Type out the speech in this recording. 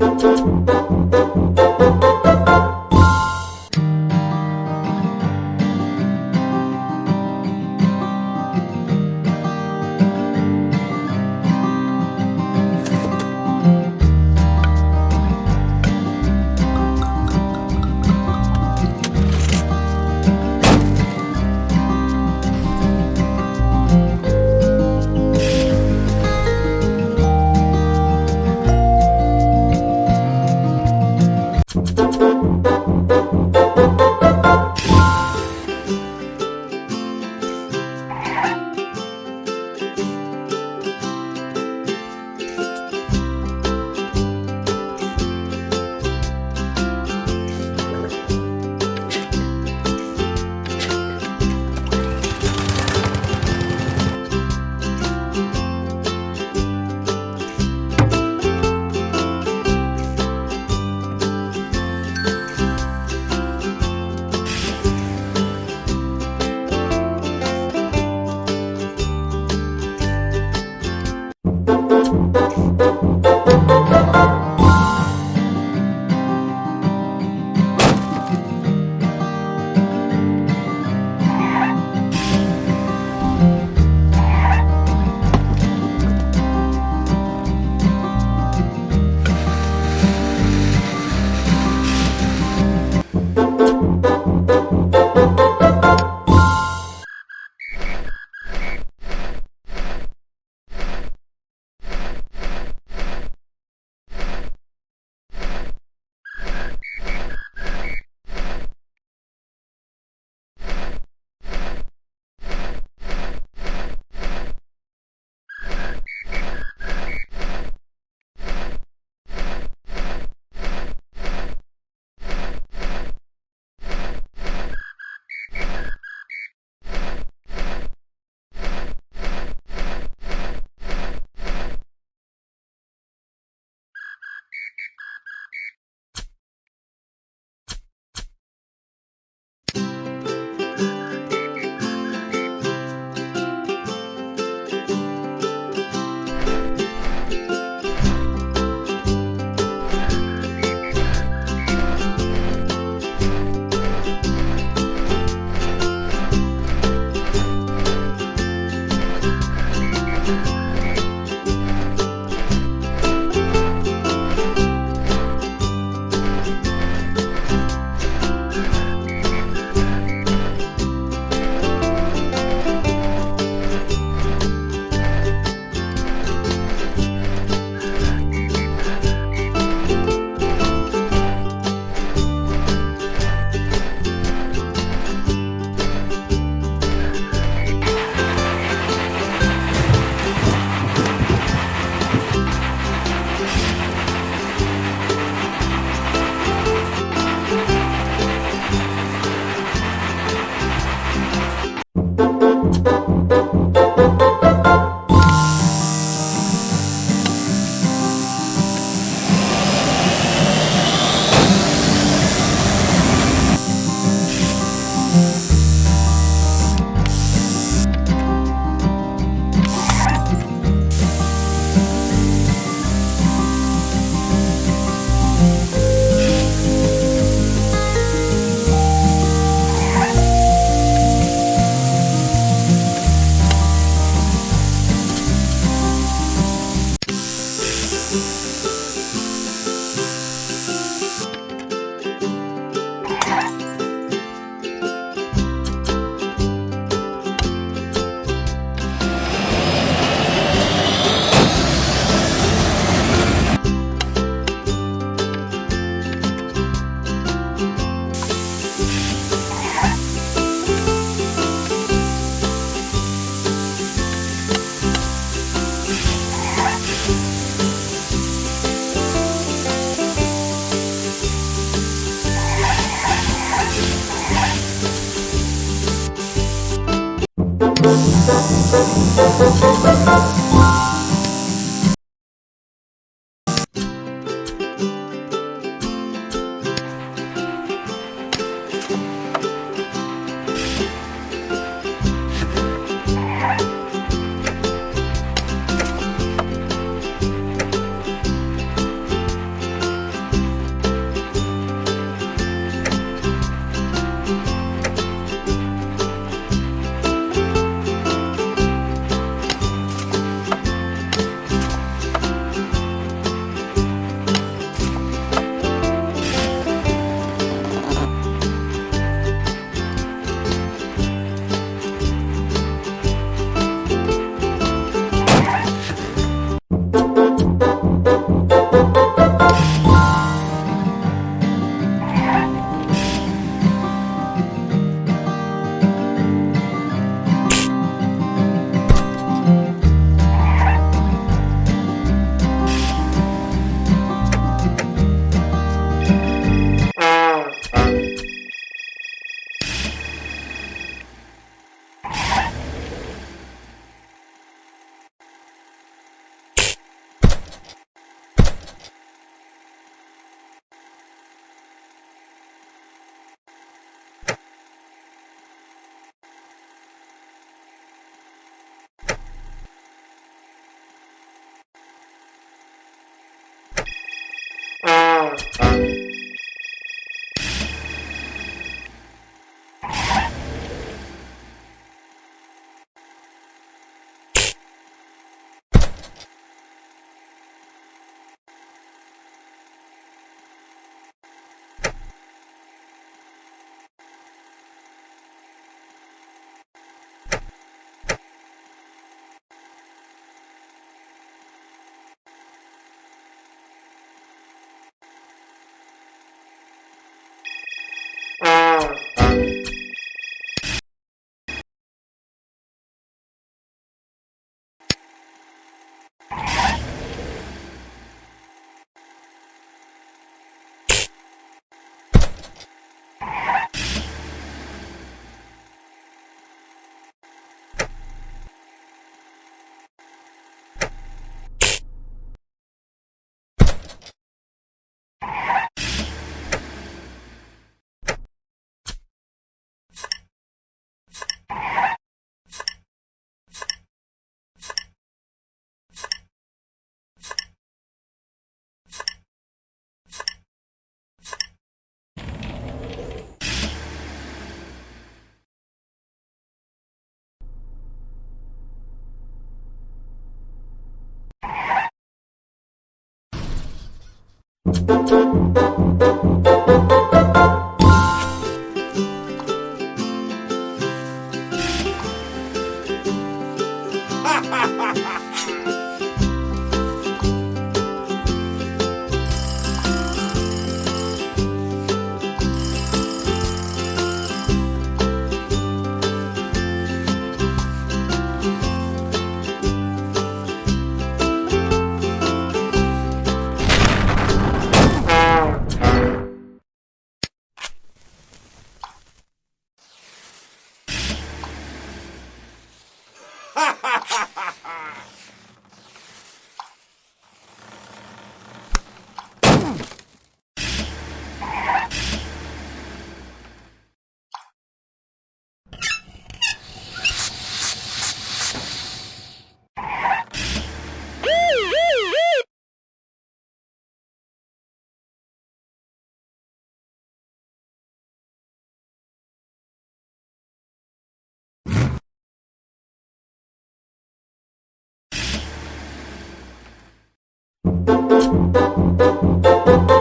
Thank you. Bye. Thank you. ななな。